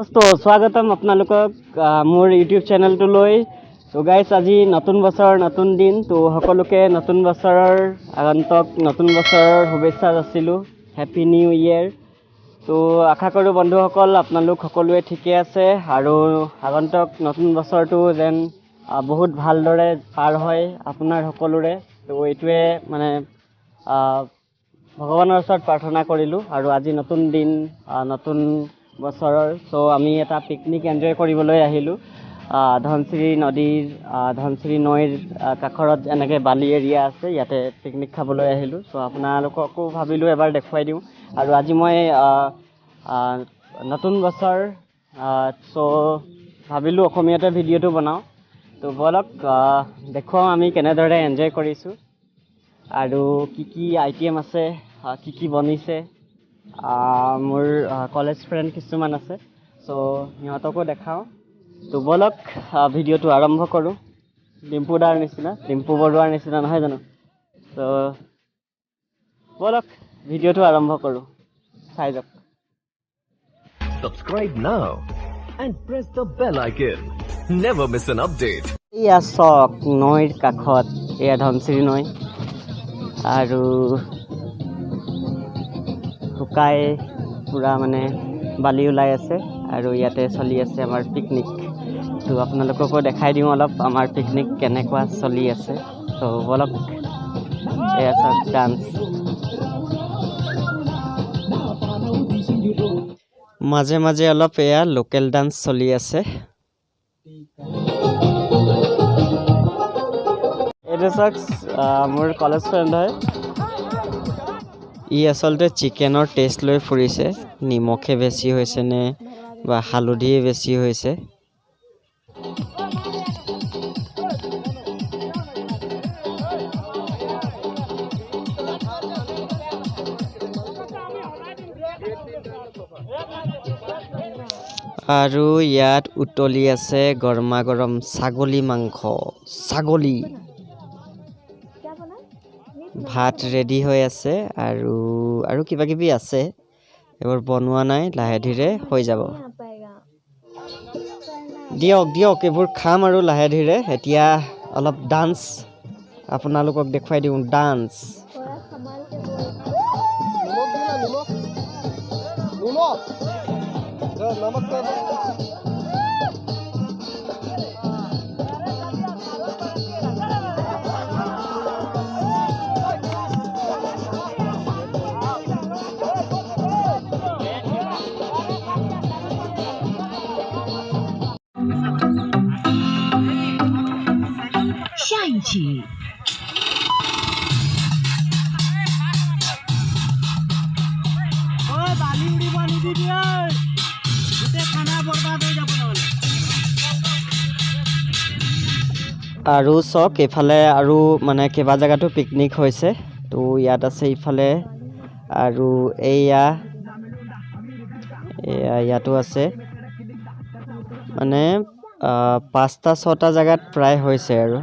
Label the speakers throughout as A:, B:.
A: তো স্বাগতম আপোনালোকক মোৰ ইউটিউব চেনেলটোলৈ তো গাইছ আজি নতুন বছৰ নতুন দিন তো সকলোকে নতুন বছৰৰ আগন্তক নতুন বছৰৰ শুভেচ্ছা যাচিলোঁ। হেপী নিউ ইয়েৰ তো আশা কৰোঁ বন্ধুসকল আপোনালোক সকলোৱে ঠিকে আছে আৰু আগন্তক নতুন বছৰটো যেন বহুত ভালদৰে পাৰ হয় আপোনাৰ সকলোৰে। তো এইটোৱে মানে ভগৱানৰ ওচৰত প্ৰাৰ্থনা কৰিলোঁ আৰু আজি নতুন দিন নতুন বছৰৰ। চ' আমি এটা পিকনিক এনজয় কৰিবলৈ আহিলোঁ। আহ, ধনশিৰি নদীৰ ধনশিৰি নৈৰ কাষৰত এনেকৈ বালি এৰিয়া আছে ইয়াতে পিকনিক খাবলৈ আহিলোঁ। চ' আপোনালোককো ভাবিলোঁ এবাৰ দেখুৱাই দিওঁ। আৰু আজি মই নতুন বছৰ চ' ভাবিলোঁ অসমীয়াতে ভিডিঅ'টো বনাওঁ। তো ব'লক দেখুৱাওঁ আমি কেনেদৰে এনজয় কৰিছোঁ। আৰু কি কি আইটেম আছে কি কি বনিছে। মোৰ কলেজ ফ্ৰেণ্ড কিছুমান আছে। চ' সিহঁতকো দেখাওঁ। তো ব'লক আহ, ভিডিঅ'টো আৰম্ভ কৰোঁ। ডিম্পু দাৰ নিচিনা ডিম্পু বৰুৱাৰ নিচিনা নহয় জানো? ত' ব'লক ভিডিঅ'টো আৰম্ভ কৰোঁ। চাই যাওক।
B: Subscribe now and press the bell icon. Never miss an update.
A: এয়া চক নৈৰ কাষত এয়া ধনশিৰি নৈ। আৰু শুকাই পূৰা মানে বালি ওলাই আছে আৰু ইয়াতে চলি আছে আমাৰ পিকনিক তো আপোনালোককো দেখাই দিওঁ অলপ আমাৰ পিকনিক কেনেকুৱা চলি আছে। ত' ব'লক এয়া চাওক ডান্স মাজে মাজে অলপ এয়া লোকেল ডান্স চলি আছে। এইটো চাওক মোৰ কলেজ ফ্ৰেণ্ড হয়। ই আচলতে চিকেনৰ টেষ্ট লৈ ফুৰিছে। নিমখে বেছি হৈছে নে বা হালধিয়ে বেছি হৈছে? আৰু ইয়াত উতলি আছে গৰমা গৰম ছাগলী মাংস। ছাগলী। ভাত ৰেডি হৈ আছে আৰু আৰু কিবা কিবি আছে। এইবোৰ বনোৱা নাই লাহে ধীৰে হৈ যাব। দিয়ক দিয়ক এইবোৰ খাম আৰু লাহে ধীৰে। এতিয়া অলপ ডান্স আপোনালোকক দেখুৱাই দিওঁ ডান্স আৰু চাওক এইফালে আৰু মানে কেইবা জেগাতো পিকনিক হৈছে। তো ইয়াত আছে ইফালে আৰু এইয়া এয়া ইয়াতো আছে। মানে পাঁচটা ছটা জেগাত প্ৰায় হৈছে আৰু।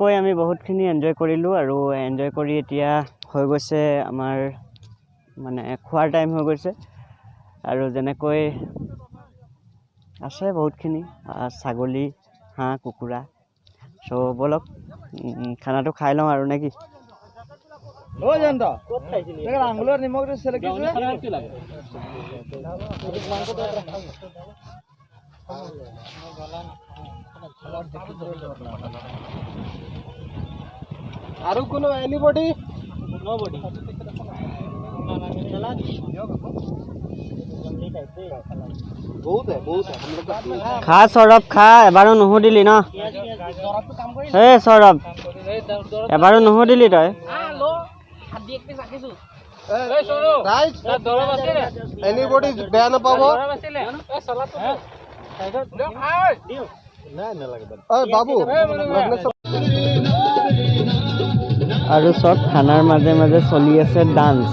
A: এনেকৈ আমি বহুতখিনি এনজয় কৰিলোঁ আৰু এনজয় কৰি এতিয়া হৈ গৈছে আমাৰ মানে খোৱাৰ টাইম হৈ গৈছে। আৰু যেনেকৈ আছে বহুতখিনি ছাগলী হাঁহ কুকুৰা চ' ব'লক খানাটো খাই লওঁ আৰু নে কি?
C: আৰু কোনো এনিবডি নবডি
A: খা সৌৰভ খা এবাৰো নুসুধিলি ন হে সৌৰভ এবাৰো নুসুধিলি তই
C: এনিবডি বেয়া নাপাব
A: আৰু চব খানাৰ মাজে মাজে চলি আছে ডান্স।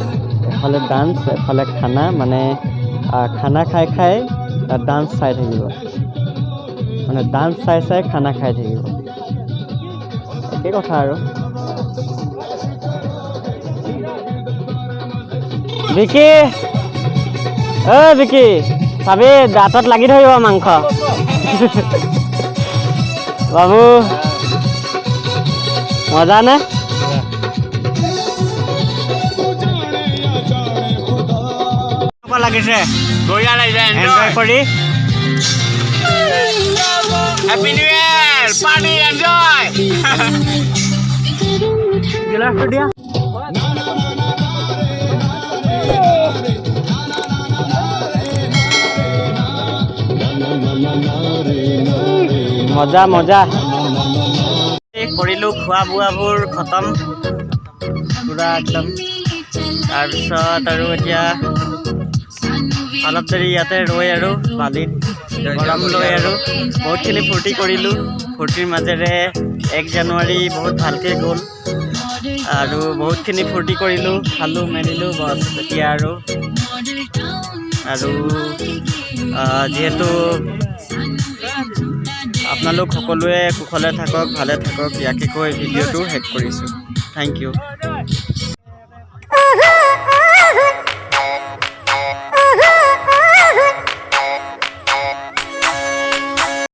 A: এফালে ডান্স এফালে খানা মানে খানা খাই খাই ডান্স চাই থাকিব। মানে ডান্স চাই চাই খানা খাই থাকিব। একেই কথা আৰু। বিকি অ বিকি চাবি দাঁতত লাগি ধৰিব মাংস। বাবু মজা নে? লাগিছে।
C: বঢ়িয়া লাগিছে
A: এনজয় কৰি।
C: Happy new year party enjoy
A: দিয়া। মজা মজা। কৰিলোঁ খোৱা বোৱাবোৰ খতম। পূৰা একদম। তাৰপিছত আৰু এতিয়া অলপ দেৰি ইয়াতে ৰৈ আৰু বালিত। গৰম লৈ আৰু বহুতখিনি ফূৰ্তি কৰিলোঁ। ফূৰ্তিৰ মাজেৰে এক জানুৱাৰী বহুত ভালকৈ গ'ল। আৰু বহুতখিনি ফূৰ্তি কৰিলোঁ খালোঁ মেলিলোঁ বছ এতিয়া আৰু। আৰু যিহেতু আপোনালোক সকলোৱে কুশলে থাকক ভালে থাকক ইয়াকে কৈ ভিডিঅ'টো শেষ কৰিছোঁ। Thank U